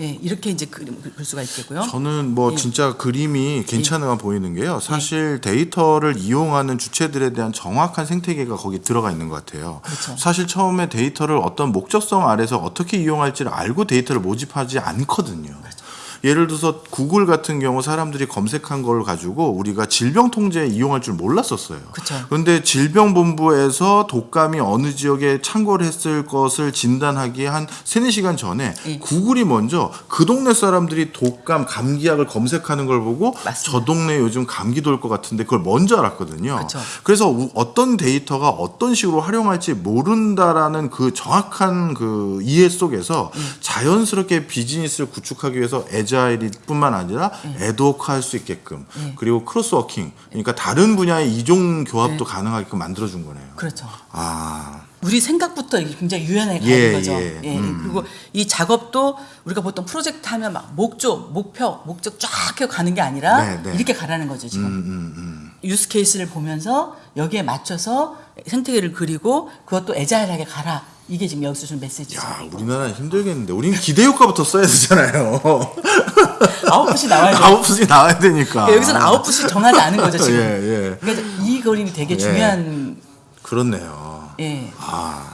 예, 이렇게 이제 그림 볼 수가 있겠고요. 저는 뭐 예. 진짜 그림이 괜찮아 보이는 게요. 사실 데이터를 이용하는 주체들에 대한 정확한 생태계가 거기 들어가 있는 것 같아요. 그렇죠. 사실 처음에 데이터를 어떤 목적성 아래서 어떻게 이용할지를 알고 데이터를 모집하지 않거든요. 그렇죠. 예를 들어서 구글 같은 경우 사람들이 검색한 걸 가지고 우리가 질병 통제에 이용할 줄 몰랐었어요. 그쵸. 그런데 질병본부에서 독감이 어느 지역에 창궐 했을 것을 진단하기에 한 세네 시간 전에 예. 구글이 먼저 그 동네 사람들이 독감, 감기약을 검색하는 걸 보고 맞습니다. 저 동네 요즘 감기 돌 것 같은데 그걸 먼저 알았거든요. 그쵸. 그래서 우- 어떤 데이터가 어떤 식으로 활용할지 모른다라는 그 정확한 그 이해 속에서 음. 자연스럽게 비즈니스를 구축하기 위해서 agile뿐만 아니라 음. ad hoc 할 수 있게끔 그리고 cross-working 그러니까 다른 분야의 이종 교합도 가능하게끔 만들어준 거네요. 그렇죠. 아, 우리 생각부터 굉장히 유연하게 가는 예, 거죠. 예. 예. 음. 그리고 이 작업도 우리가 보통 프로젝트 하면 막 목조, 목표, 목적 쫙 해서 가는 게 아니라 네, 네. 이렇게 가라는 거죠, 지금. 음, 음. 유스 케이스를 보면서 여기에 맞춰서 생태계를 그리고 그것도 에자일하게 가라. 이게 지금 여기서 주는 메시지죠. 야, 우리나라는 힘들겠는데 우리는 기대 효과부터 써야 되잖아요. 아웃풋이 나와야 돼요. 아웃풋이 나와야 되니까. 그러니까 여기서는 아웃풋이 정하지 않은 거죠, 지금. 예, 예. 그러니까 이 그림이 되게 예. 중요한 그렇네요. 예. 아,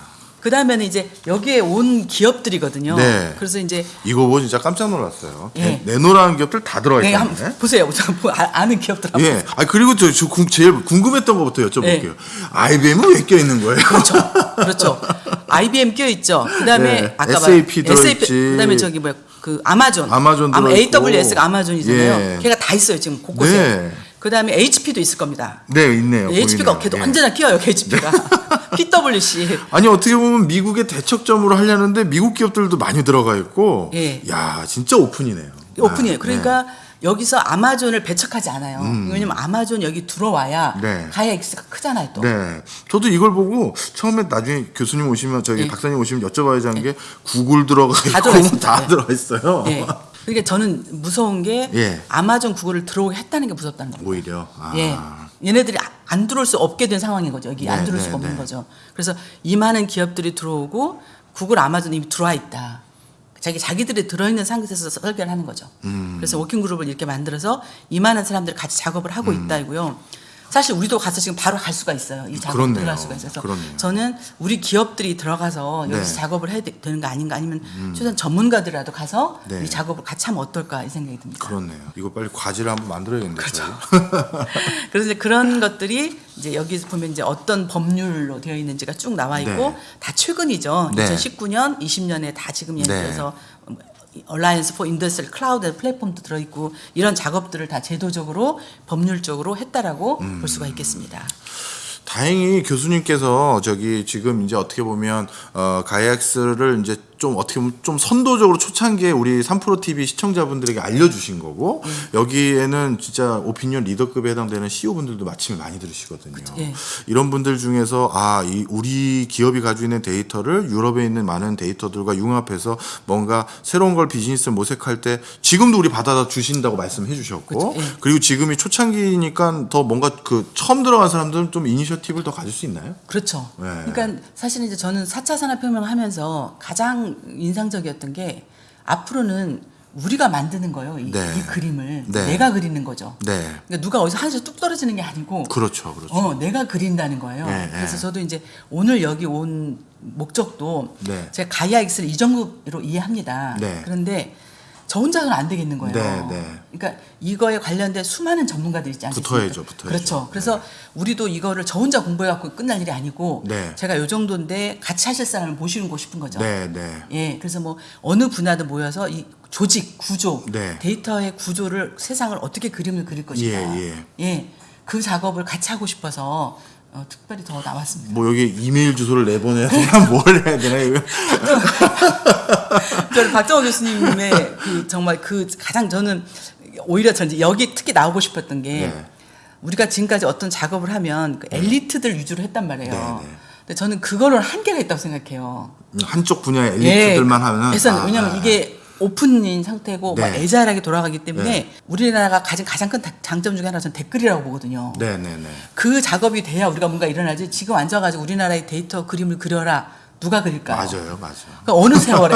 그 다음에는 이제 여기에 온 기업들이거든요. 네. 그래서 이제 이거 보고 진짜 깜짝 놀랐어요. 예. 내노라는 기업들 다 들어가 네, 있네. 한번 보세요. 저뭐 아- 아는 기업들 한번 예. 아 그리고 저, 저 궁- 제일 궁금했던 것부터 여쭤볼게요. 네. IBM은 왜 껴 있는 거예요? 그렇죠. 그렇죠. IBM 껴 있죠. 그다음에 네, 아까 SAP 말- 들어있지. 그다음에 저기 뭐야 그 아마존. 아마존 아마. AWS가 아마존이잖아요. 예. 걔가 다 있어요 지금 곳곳에. 네. 그 다음에 HP도 있을 겁니다. 네, 있네요. HP가 보이네요. 걔도 예. 언제나 끼어요, HP가. PwC. 아니 어떻게 보면 미국의 대척점으로 하려는데 미국 기업들도 많이 들어가 있고, 예. 야 진짜 오픈이네요. 오픈이에요. 아, 그러니까 여기서 아마존을 배척하지 않아요. 왜냐면 아마존 여기 들어와야 음. 네. 가야 X가 크잖아요, 또. 네. 네. 저도 이걸 보고 처음에 나중에 교수님 오시면 저기 예. 박사님 오시면 여쭤봐야지 하는 게 구글 들어가 다 있고. 다 예. 들어가 있어요. 예. 그러니까 저는 무서운 게 예. 아마존 구글을 들어오게 했다는 게 무섭다는 거예요. 오히려. 아. 예. 얘네들이 아- 안 들어올 수 없게 된 상황인 거죠. 여기 네, 안 들어올 네, 수가 없는 네. 거죠. 그래서 이 많은 기업들이 들어오고 구글, 아마존 이미 들어와 있다. 자기 자기들이 들어있는 상태에서 설계를 하는 거죠. 음. 그래서 워킹 그룹을 이렇게 만들어서 이 많은 사람들이 같이 작업을 하고 음. 있다고요. 사실 우리도 가서 지금 바로 갈 수가 있어요. 이 작업. 들어갈 수가 있어서 그렇네요. 저는 우리 기업들이 들어가서 여기서 네. 음. 작업을 해야 되- 되는 거 아닌가 아니면 최소한 전문가들이라도 가서 네. 이 작업을 같이 하면 어떨까 이 생각이 듭니다. 그렇네요. 이거 빨리 과제를 한번 만들어야겠네요. 그렇죠. 그래서 이제 그런 것들이 이제 여기서 보면 이제 어떤 법률로 되어 있는지가 쭉 나와 있고 네. 다 최근이죠. 네. 2019년, 20년에 다 지금 예를 네. 들어서 Alliance for Industrial Cloud Platform도 들어 있고 이런 작업들을 다 제도적으로 법률적으로 했다라고 음. 볼 수가 있겠습니다. 다행히 교수님께서 저기 지금 이제 어떻게 보면 어 Gaia-X를 이제 좀 어떻게 보면 좀 선도적으로 초창기에 우리 3프로 TV 시청자분들에게 알려주신 거고 음. 여기에는 진짜 오피니언 리더급에 해당되는 CEO 분들도 마침에 많이 들으시거든요. 예. 이런 분들 중에서 아, 이 우리 기업이 가지고 있는 데이터를 유럽에 있는 많은 데이터들과 융합해서 뭔가 새로운 걸 비즈니스 모색할 때 지금도 우리 받아다 주신다고 말씀해 주셨고 예. 그리고 지금이 초창기니까 더 뭔가 그 처음 들어간 사람들은 좀 이니셔티브를 더 가질 수 있나요? 그렇죠. 네. 그러니까 사실은 이제 저는 4차 산업혁명 하면서 가장 인상적이었던 게 앞으로는 우리가 만드는 거예요. 이, 네. 이 그림을 네. 내가 그리는 거죠. 네. 그러니까 누가 어디서 하늘에서 뚝 떨어지는 게 아니고 그렇죠. 그렇죠. 어, 내가 그린다는 거예요. 네, 그래서 네. 저도 이제 오늘 여기 온 목적도 네. 제가 가이아 X를 이정급으로 이해합니다. 네. 그런데 저 혼자는 안 되겠는 거예요. 네, 네. 그러니까 이거에 관련된 수많은 전문가들이 있지 않습니까? 붙어야죠, 붙어야죠. 그렇죠. 그래서 우리도 이거를 저 혼자 공부해 갖고 끝날 일이 아니고 네. 제가 요 정도인데 같이 하실 사람을 모시고 싶은 거죠. 네, 네. 예, 그래서 뭐 어느 분야든 모여서 이 조직 구조, 네. 데이터의 구조를 세상을 어떻게 그림을 그릴 것인가, 예, 예, 그 작업을 같이 하고 싶어서 어, 특별히 더 나왔습니다. 뭐 여기 이메일 주소를 내보내야 되나 뭘 해야 되나 이거 저는 박정호 교수님의 그 정말 그 가장 저는 오히려 전 이제 여기 특히 나오고 싶었던 게 네. 우리가 지금까지 어떤 작업을 하면 그 엘리트들 위주로 했단 말이에요. 네, 네. 근데 저는 그거는 한계가 있다고 생각해요. 한쪽 분야의 엘리트들만 하면은 예. 그래서 아, 왜냐면 아, 이게 오픈인 상태고 네. 막 애자하게 돌아가기 때문에 네. 우리나라가 가진 가장 큰 다- 장점 중에 하나가 저는 댓글이라고 보거든요. 네, 네, 네. 그 작업이 돼야 우리가 뭔가 일어나지. 지금 앉아가지고 우리나라의 데이터 그림을 그려라. 누가 그릴까요? 맞아요, 맞아요. 그러니까 어느 세월에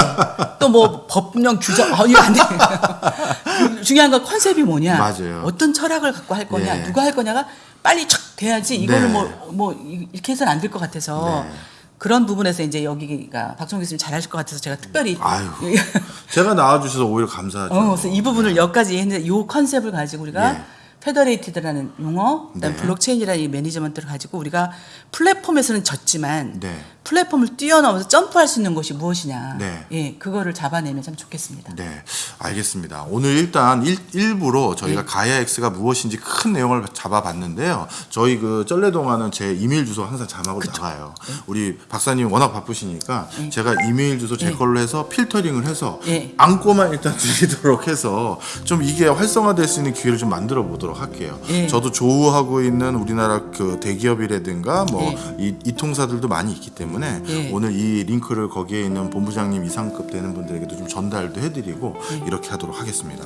또 뭐 법령 규정 어, 이거 안 돼. 중요한 건 컨셉이 뭐냐? 맞아요. 어떤 철학을 갖고 할 거냐? 예. 누가 할 거냐가 빨리 촥 돼야지 이거는 네. 뭐 뭐 이렇게 해서는 안 될 것 같아서 네. 그런 부분에서 이제 여기가 박정 교수님 잘하실 것 같아서 제가 특별히 아유. 제가 나와주셔서 오히려 감사하죠. 어, 그래서 이 부분을 여기까지 했는데 이 컨셉을 가지고 우리가 예. federated라는 용어, 그다음 네. 블록체인이라는 이 management를 가지고 우리가 플랫폼에서는 졌지만 네. 플랫폼을 뛰어넘어서 점프할 수 있는 것이 무엇이냐, 네. 예, 그거를 잡아내면 참 좋겠습니다. 네, 알겠습니다. 오늘 일단 일, 일부로 저희가 네. Gaia-X가 무엇인지 큰 내용을 잡아봤는데요. 저희 그 쩔레동화는 제 이메일 주소 항상 자막으로 나가요. 네. 우리 박사님 워낙 바쁘시니까 제가 이메일 주소 제 네. 걸로 해서 필터링을 해서 네. 안건만 일단 드리도록 해서 좀 이게 활성화될 수 있는 기회를 좀 만들어 보도록 할게요. 네. 저도 조우하고 있는 우리나라 그 대기업이라든가 뭐 네. 이, 이 통사들도 많이 있기 때문에 네. 오늘 이 링크를 거기에 있는 본부장님 이상급 되는 분들에게도 좀 전달도 해드리고 네. 이렇게 하도록 하겠습니다.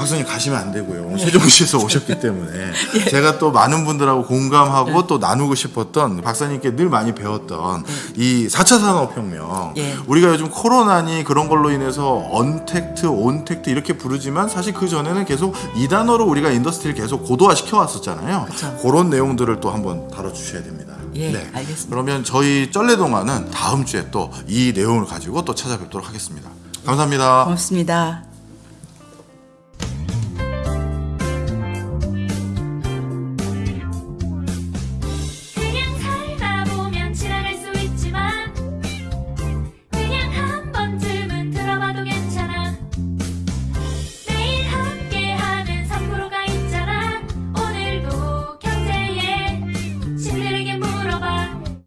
박사님 가시면 안 되고요. 세종시에서 오셨기 때문에 제가 또 많은 분들하고 공감하고 또 나누고 싶었던 박사님께 늘 많이 배웠던 이 4차 산업혁명 예. 우리가 요즘 코로나니 그런 걸로 인해서 언택트, 온택트 이렇게 부르지만 사실 그 전에는 계속 이 단어로 우리가 industry를 계속 고도화 시켜왔었잖아요. 그쵸. 그런 내용들을 또 한번 다뤄주셔야 됩니다. 예, 알겠습니다. 그러면 저희 쩔레동화는 다음 주에 또 이 내용을 가지고 또 찾아뵙도록 하겠습니다. 감사합니다. 고맙습니다.